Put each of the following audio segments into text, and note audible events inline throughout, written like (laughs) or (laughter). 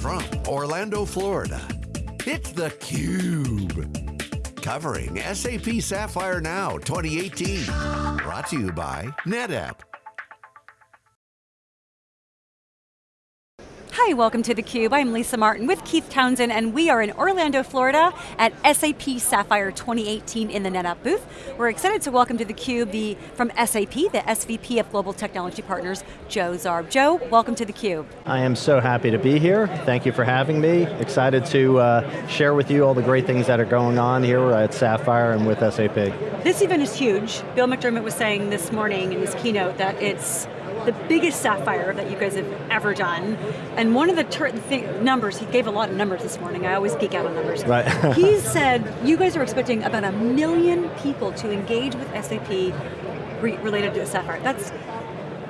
from Orlando, Florida, it's theCUBE. Covering SAP Sapphire Now 2018. Brought to you by NetApp. Hi, welcome to theCUBE. I'm Lisa Martin with Keith Townsend and we are in Orlando, Florida at SAP Sapphire 2018 in the NetApp booth. We're excited to welcome to theCUBE the, from SAP, the SVP of Global Technology Partners, Joe Zarb. Joe, welcome to theCUBE. I am so happy to be here. Thank you for having me. Excited to uh, share with you all the great things that are going on here at Sapphire and with SAP. This event is huge. Bill McDermott was saying this morning in his keynote that it's the biggest Sapphire that you guys have ever done. And one of the numbers, he gave a lot of numbers this morning, I always geek out on numbers. Right. (laughs) he said, you guys are expecting about a million people to engage with SAP re related to the Sapphire. That's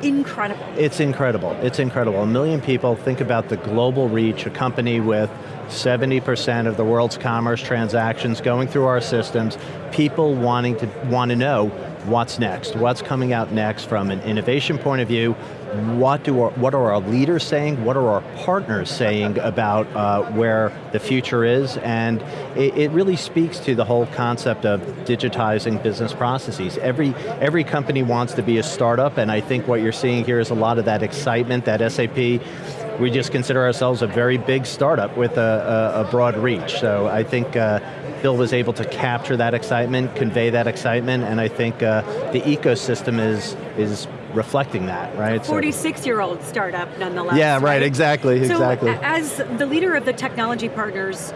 incredible. It's incredible, it's incredible. A million people, think about the global reach, a company with 70% of the world's commerce transactions going through our systems, people wanting to want to know what's next, what's coming out next from an innovation point of view, what, do our, what are our leaders saying, what are our partners saying about uh, where the future is, and it, it, really speaks to the whole concept of digitizing business processes. Every, every company wants to be a startup, and I think what you're seeing here is a lot of that excitement that SAP we just consider ourselves a very big startup with a, a, a broad reach. So I think uh, Bill was able to capture that excitement, convey that excitement, and I think uh, the ecosystem is, is reflecting that, right? 46-year-old startup, nonetheless. Yeah, right, right? exactly, so exactly. as the leader of the technology partners,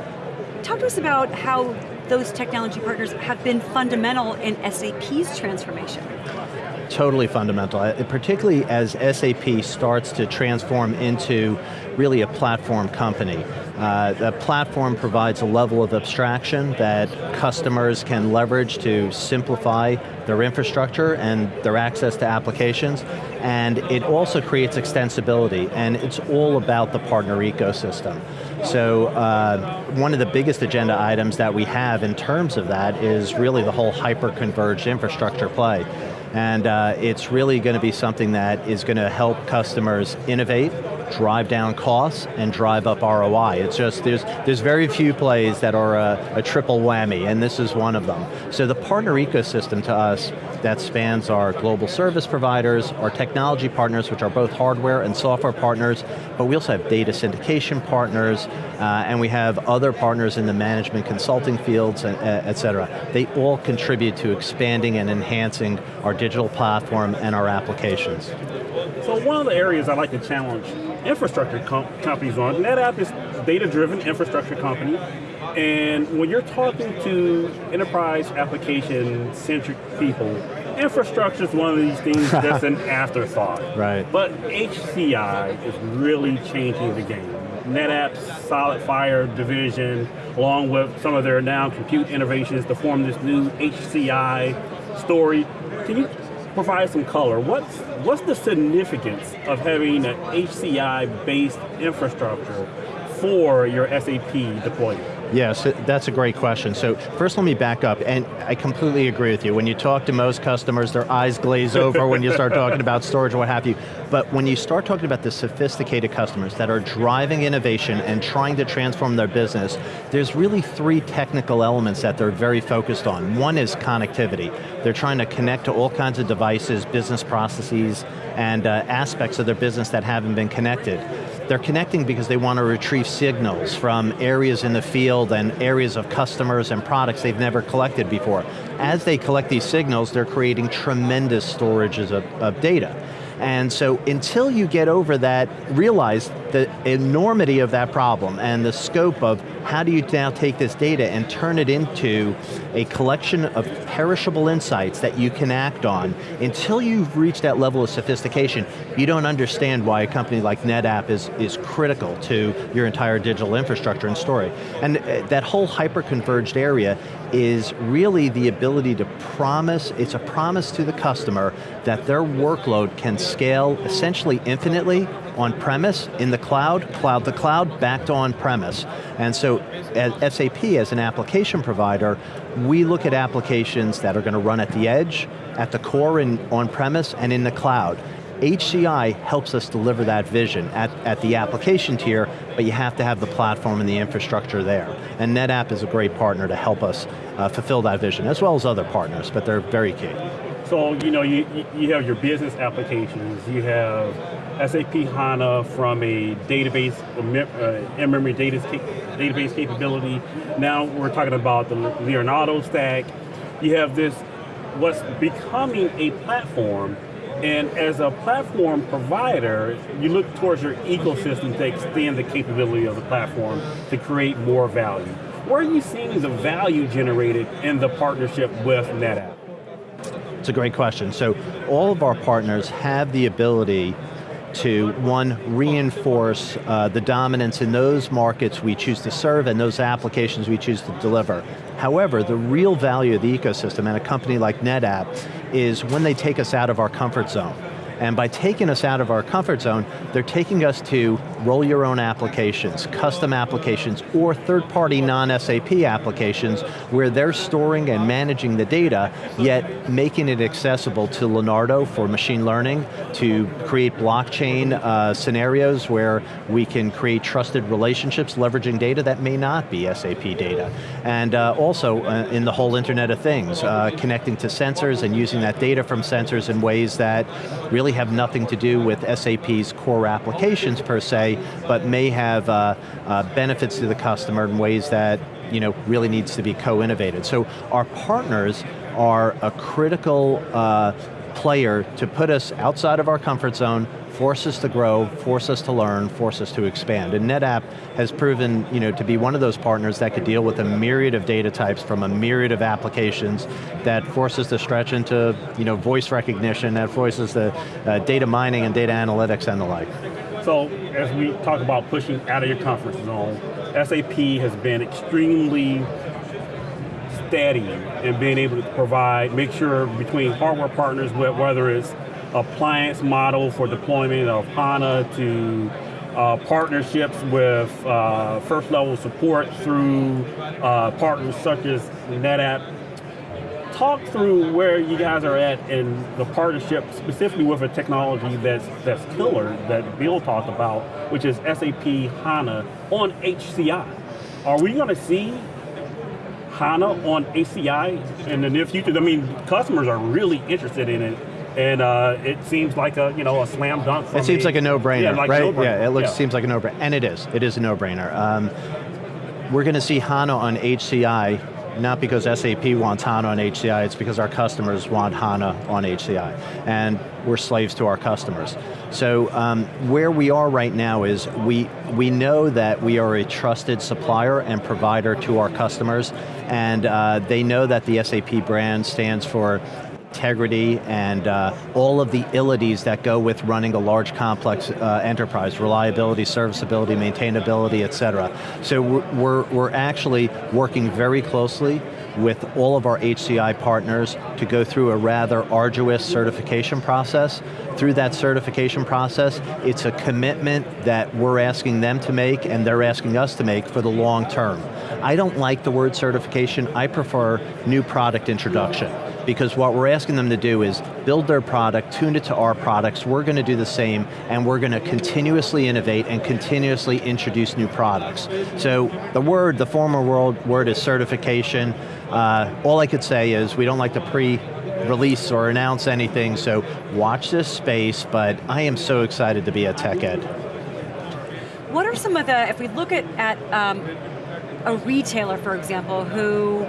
talk to us about how those technology partners have been fundamental in SAP's transformation. Totally fundamental, uh, particularly as SAP starts to transform into really a platform company. Uh, the platform provides a level of abstraction that customers can leverage to simplify their infrastructure and their access to applications, and it also creates extensibility, and it's all about the partner ecosystem. So uh, one of the biggest agenda items that we have in terms of that is really the whole hyper-converged infrastructure play. And uh, it's really going to be something that is going to help customers innovate, drive down costs, and drive up ROI. It's just, there's, there's very few plays that are a, a triple whammy, and this is one of them. So the partner ecosystem to us that spans our global service providers, our technology partners, which are both hardware and software partners, but we also have data syndication partners, uh, and we have other partners in the management consulting fields, and, uh, et cetera. They all contribute to expanding and enhancing our digital platform and our applications. So one of the areas I like to challenge infrastructure com companies on, NetApp is data-driven infrastructure company, and when you're talking to enterprise application-centric people, infrastructure is one of these things (laughs) that's an afterthought. Right. But HCI is really changing the game. NetApp's SolidFire division, along with some of their now compute innovations to form this new HCI story. Can you provide some color? What's, what's the significance of having an HCI-based infrastructure for your SAP deployment? Yes, that's a great question. So first let me back up, and I completely agree with you. When you talk to most customers, their eyes glaze over when you start (laughs) talking about storage or what have you. But when you start talking about the sophisticated customers that are driving innovation and trying to transform their business, there's really three technical elements that they're very focused on. One is connectivity. They're trying to connect to all kinds of devices, business processes, and uh, aspects of their business that haven't been connected. They're connecting because they want to retrieve signals from areas in the field and areas of customers and products they've never collected before. As they collect these signals, they're creating tremendous storages of, of data. And so until you get over that, realize the enormity of that problem and the scope of how do you now take this data and turn it into a collection of perishable insights that you can act on, until you've reached that level of sophistication, you don't understand why a company like NetApp is, is critical to your entire digital infrastructure and story. And uh, that whole hyper-converged area is really the ability to promise, it's a promise to the customer that their workload can scale essentially infinitely on-premise, in the cloud, cloud to cloud, back to on-premise. And so as SAP, as an application provider, we look at applications that are going to run at the edge, at the core in on-premise, and in the cloud. HCI helps us deliver that vision at, at the application tier, but you have to have the platform and the infrastructure there. And NetApp is a great partner to help us uh, fulfill that vision, as well as other partners, but they're very key. So, you know, you, you have your business applications, you have SAP HANA from a database, uh, in-memory database capability. Now we're talking about the Leonardo stack. You have this, what's becoming a platform and as a platform provider, you look towards your ecosystem to extend the capability of the platform to create more value. Where are you seeing the value generated in the partnership with NetApp? It's a great question. So all of our partners have the ability to, one, reinforce uh, the dominance in those markets we choose to serve and those applications we choose to deliver. However, the real value of the ecosystem and a company like NetApp is when they take us out of our comfort zone. And by taking us out of our comfort zone, they're taking us to roll your own applications, custom applications, or third-party non-SAP applications where they're storing and managing the data, yet making it accessible to Leonardo for machine learning, to create blockchain uh, scenarios where we can create trusted relationships leveraging data that may not be SAP data. And uh, also uh, in the whole Internet of Things, uh, connecting to sensors and using that data from sensors in ways that really really have nothing to do with SAP's core applications per se, but may have uh, uh, benefits to the customer in ways that you know, really needs to be co-innovated. So our partners are a critical uh, player to put us outside of our comfort zone, force us to grow, force us to learn, force us to expand. And NetApp has proven you know, to be one of those partners that could deal with a myriad of data types from a myriad of applications that forces to stretch into you know, voice recognition, that forces the uh, data mining and data analytics and the like. So, as we talk about pushing out of your comfort zone, SAP has been extremely steady in being able to provide, make sure between hardware partners, whether it's appliance model for deployment of HANA to uh, partnerships with uh, first level support through uh, partners such as NetApp. Talk through where you guys are at in the partnership, specifically with a technology that's that's killer that Bill talked about, which is SAP HANA on HCI. Are we going to see HANA on HCI in the near future? I mean, customers are really interested in it and uh, it seems like a you know a slam dunk. it seems a, like a no-brainer, yeah, like right? No yeah, it looks yeah. seems like a no-brainer, and it is. It is a no-brainer. Um, we're going to see HANA on HCI, not because SAP wants HANA on HCI, it's because our customers want HANA on HCI, and we're slaves to our customers. So um, where we are right now is we, we know that we are a trusted supplier and provider to our customers, and uh, they know that the SAP brand stands for integrity, and uh, all of the illities that go with running a large complex uh, enterprise, reliability, serviceability, maintainability, et cetera. So we're, we're actually working very closely with all of our HCI partners to go through a rather arduous certification process. Through that certification process, it's a commitment that we're asking them to make and they're asking us to make for the long term. I don't like the word certification, I prefer new product introduction because what we're asking them to do is build their product, tune it to our products, we're going to do the same, and we're going to continuously innovate and continuously introduce new products. So the word, the former world word is certification. Uh, all I could say is we don't like to pre release or announce anything, so watch this space, but I am so excited to be at TechEd. What are some of the, if we look at, at um, a retailer, for example, who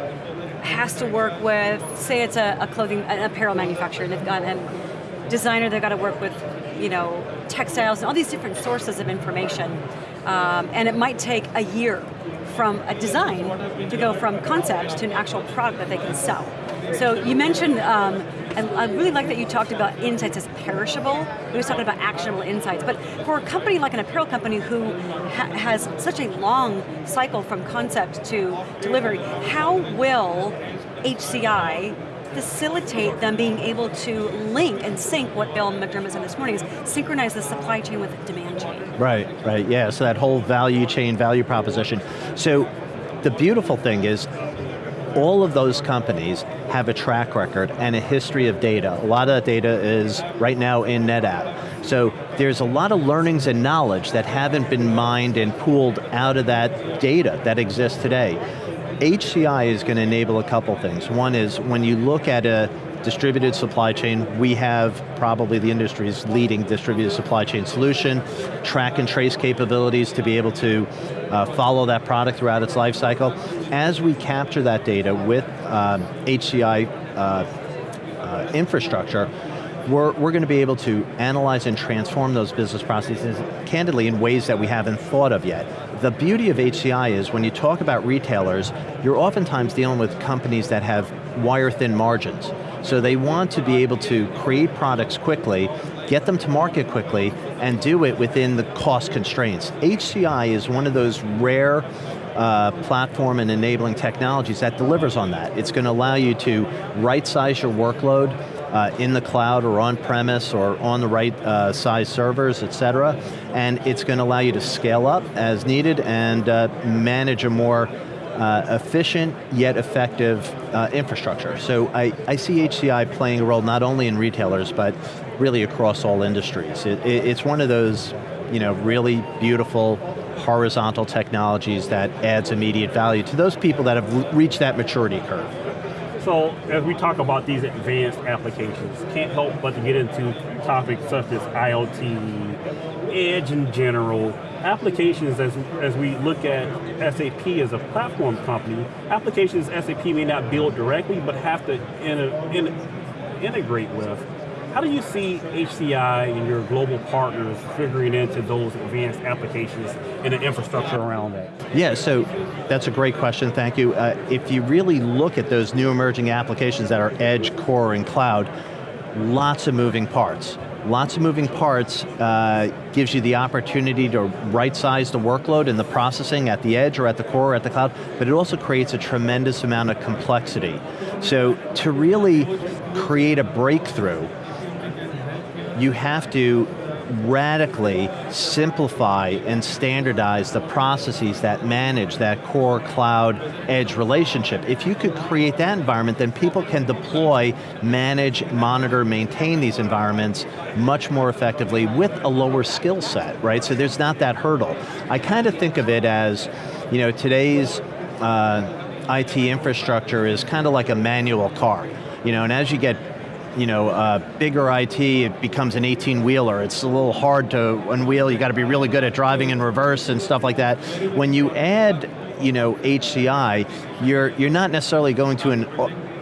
has to work with, say it's a, a clothing, an apparel manufacturer, and they've got a designer, they've got to work with, you know, textiles and all these different sources of information. Um, and it might take a year from a design to go from concept to an actual product that they can sell. So you mentioned, um, and I really like that you talked about insights as perishable. We was talking about actionable insights, but for a company like an apparel company who ha has such a long cycle from concept to delivery, how will HCI facilitate them being able to link and sync what Bill McDermott said this morning is synchronize the supply chain with the demand chain. Right, right, yeah, so that whole value chain, value proposition. So the beautiful thing is all of those companies have a track record and a history of data. A lot of that data is right now in NetApp. So there's a lot of learnings and knowledge that haven't been mined and pooled out of that data that exists today. HCI is going to enable a couple things. One is when you look at a distributed supply chain, we have probably the industry's leading distributed supply chain solution, track and trace capabilities to be able to uh, follow that product throughout its life cycle. As we capture that data with um, HCI uh, uh, infrastructure, we're, we're going to be able to analyze and transform those business processes candidly in ways that we haven't thought of yet. The beauty of HCI is when you talk about retailers, you're oftentimes dealing with companies that have wire thin margins. So they want to be able to create products quickly, get them to market quickly, and do it within the cost constraints. HCI is one of those rare uh, platform and enabling technologies that delivers on that. It's going to allow you to right-size your workload, uh, in the cloud or on premise or on the right uh, size servers, et cetera. And it's going to allow you to scale up as needed and uh, manage a more uh, efficient yet effective uh, infrastructure. So I, I see HCI playing a role not only in retailers, but really across all industries. It, it, it's one of those you know, really beautiful horizontal technologies that adds immediate value to those people that have reached that maturity curve. So as we talk about these advanced applications, can't help but to get into topics such as IoT, edge in general, applications as, as we look at SAP as a platform company, applications SAP may not build directly, but have to in, in, integrate with. How do you see HCI and your global partners figuring into those advanced applications and the infrastructure around that? Yeah, so that's a great question, thank you. Uh, if you really look at those new emerging applications that are edge, core, and cloud, lots of moving parts. Lots of moving parts uh, gives you the opportunity to right-size the workload and the processing at the edge or at the core or at the cloud, but it also creates a tremendous amount of complexity. So to really create a breakthrough, you have to radically simplify and standardize the processes that manage that core cloud edge relationship. If you could create that environment, then people can deploy, manage, monitor, maintain these environments much more effectively with a lower skill set, right? So there's not that hurdle. I kind of think of it as, you know, today's uh, IT infrastructure is kind of like a manual car. You know, and as you get you know, uh, bigger IT, it becomes an 18-wheeler. It's a little hard to unwheel, you got to be really good at driving in reverse and stuff like that. When you add, you know, HCI, you're, you're not necessarily going to an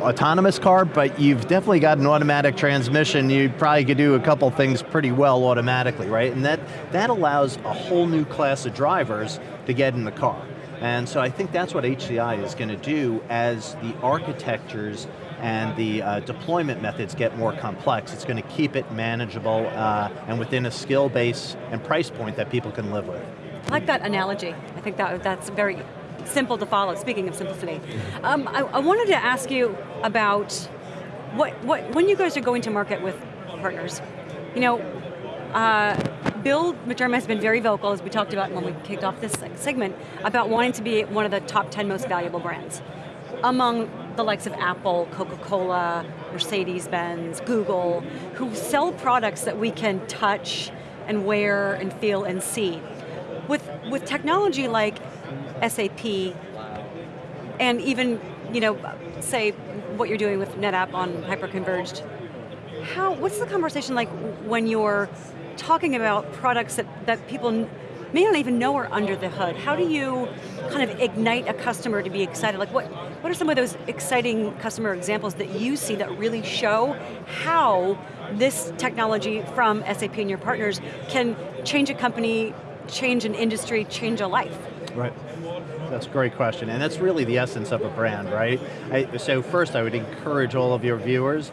autonomous car, but you've definitely got an automatic transmission. You probably could do a couple things pretty well automatically, right? And that, that allows a whole new class of drivers to get in the car. And so I think that's what HCI is going to do as the architectures and the uh, deployment methods get more complex. It's going to keep it manageable uh, and within a skill base and price point that people can live with. I like that analogy. I think that that's very simple to follow, speaking of simplicity. Um, I, I, wanted to ask you about what, what, when you guys are going to market with partners, you know, uh, Bill McDermott has been very vocal, as we talked about when we kicked off this segment, about wanting to be one of the top 10 most valuable brands among the likes of Apple, Coca-Cola, Mercedes-Benz, Google, who sell products that we can touch and wear and feel and see. With, with technology like SAP, and even, you know, say what you're doing with NetApp on hyperconverged, how, what's the conversation like when you're talking about products that, that people may not even know are under the hood. How do you kind of ignite a customer to be excited? Like what, what are some of those exciting customer examples that you see that really show how this technology from SAP and your partners can change a company, change an industry, change a life? Right. That's a great question, and that's really the essence of a brand, right? I, so first I would encourage all of your viewers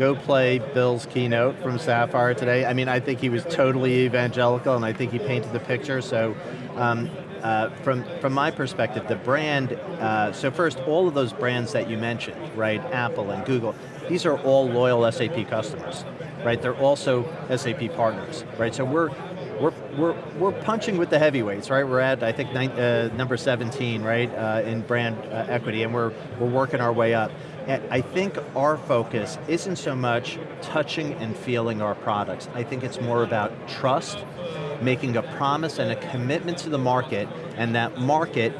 go play Bill's keynote from Sapphire today. I mean, I think he was totally evangelical and I think he painted the picture, so um, uh, from, from my perspective, the brand, uh, so first, all of those brands that you mentioned, right, Apple and Google, these are all loyal SAP customers, right? They're also SAP partners, right? So we're, we're we're, we're punching with the heavyweights, right? We're at, I think, nine, uh, number 17, right, uh, in brand uh, equity, and we're, we're working our way up. I think our focus isn't so much touching and feeling our products. I think it's more about trust, making a promise and a commitment to the market, and that market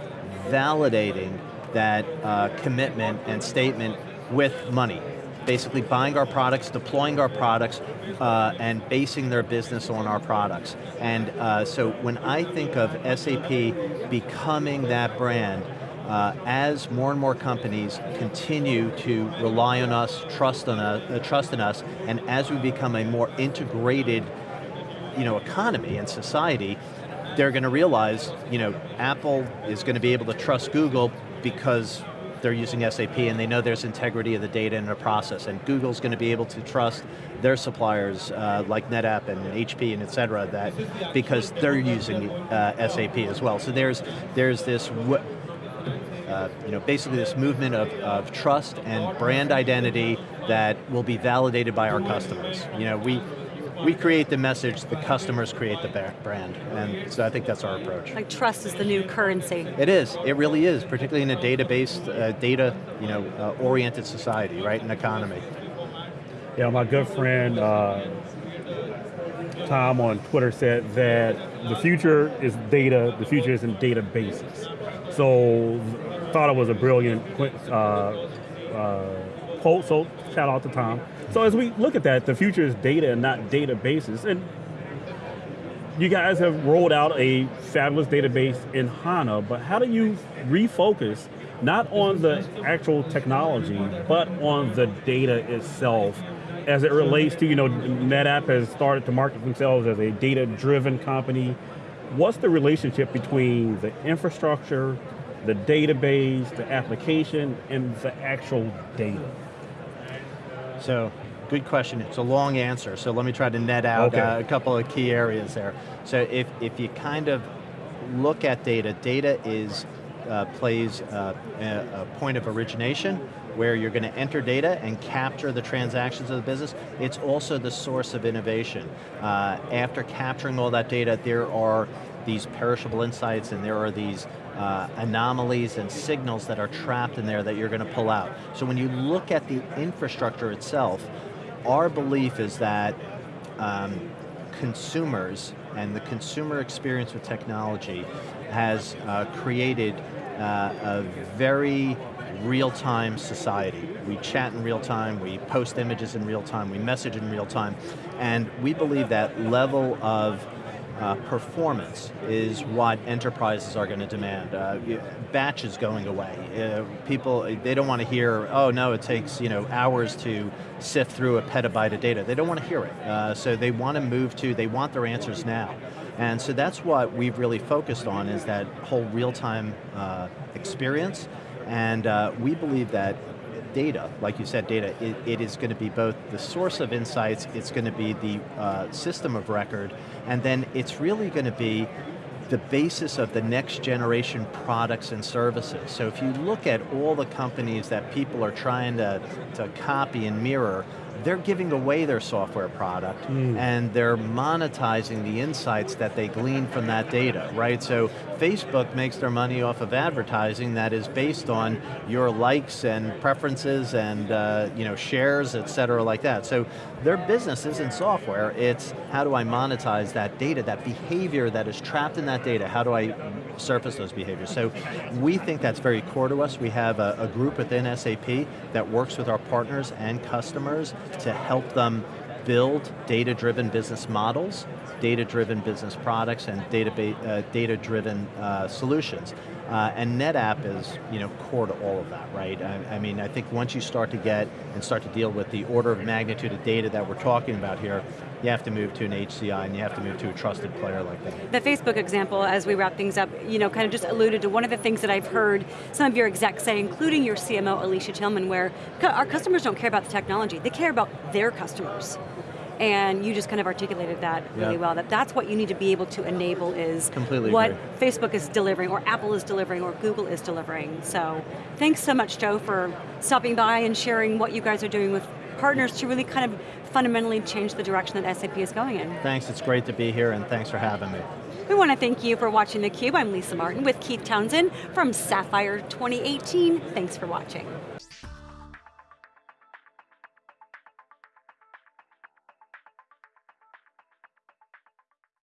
validating that uh, commitment and statement with money. Basically buying our products, deploying our products, uh, and basing their business on our products. And uh, so when I think of SAP becoming that brand, uh, as more and more companies continue to rely on us, trust, on us, uh, trust in us, and as we become a more integrated you know, economy and society, they're going to realize, you know, Apple is going to be able to trust Google because they're using SAP and they know there's integrity of the data in the process, and Google's going to be able to trust their suppliers uh, like NetApp and HP and et cetera, that, because they're using uh, SAP as well. So there's, there's this uh, you know, basically this movement of, of trust and brand identity that will be validated by our customers. You know, we, we create the message, the customers create the brand, and so I think that's our approach. Like trust is the new currency. It is, it really is, particularly in a database, uh, data, you know, uh, oriented society, right, an economy. Yeah, my good friend, uh, Tom on Twitter said that the future is data, the future is in databases. So, thought it was a brilliant uh, uh, quote, so shout out to Tom. So as we look at that, the future is data and not databases. And you guys have rolled out a fabulous database in HANA, but how do you refocus not on the actual technology, but on the data itself as it relates to, you know, NetApp has started to market themselves as a data-driven company. What's the relationship between the infrastructure, the database, the application, and the actual data? So, good question. It's a long answer, so let me try to net out okay. uh, a couple of key areas there. So if, if you kind of look at data, data is uh, plays uh, a, a point of origination where you're going to enter data and capture the transactions of the business. It's also the source of innovation. Uh, after capturing all that data, there are these perishable insights and there are these uh, anomalies and signals that are trapped in there that you're going to pull out. So when you look at the infrastructure itself, our belief is that um, consumers and the consumer experience with technology has uh, created uh, a very real-time society. We chat in real time, we post images in real time, we message in real time, and we believe that level of uh, performance is what enterprises are going to demand. Uh, batches going away. Uh, people, they don't want to hear, oh no, it takes you know hours to sift through a petabyte of data. They don't want to hear it. Uh, so they want to move to, they want their answers now. And so that's what we've really focused on is that whole real-time uh, experience. And uh, we believe that data, like you said, data, it, it is going to be both the source of insights, it's going to be the uh, system of record, and then it's really going to be the basis of the next generation products and services. So if you look at all the companies that people are trying to, to copy and mirror, they're giving away their software product mm. and they're monetizing the insights that they glean from that data, right? So Facebook makes their money off of advertising that is based on your likes and preferences and uh, you know shares, et cetera, like that. So their business isn't software, it's how do I monetize that data, that behavior that is trapped in that data, how do I surface those behaviors? So we think that's very core to us. We have a, a group within SAP that works with our partners and customers to help them build data-driven business models, data-driven business products, and uh, data-driven uh, solutions. Uh, and NetApp is you know, core to all of that, right? I, I, mean, I think once you start to get and start to deal with the order of magnitude of data that we're talking about here, you have to move to an HCI and you have to move to a trusted player like that. The Facebook example, as we wrap things up, you know, kind of just alluded to one of the things that I've heard some of your execs say, including your CMO, Alicia Tillman, where our customers don't care about the technology, they care about their customers. And you just kind of articulated that really well, that that's what you need to be able to enable is Completely what agree. Facebook is delivering, or Apple is delivering, or Google is delivering. So, thanks so much, Joe, for stopping by and sharing what you guys are doing with partners to really kind of fundamentally change the direction that SAP is going in. Thanks, it's great to be here and thanks for having me. We want to thank you for watching theCUBE. I'm Lisa Martin with Keith Townsend from Sapphire 2018. Thanks for watching.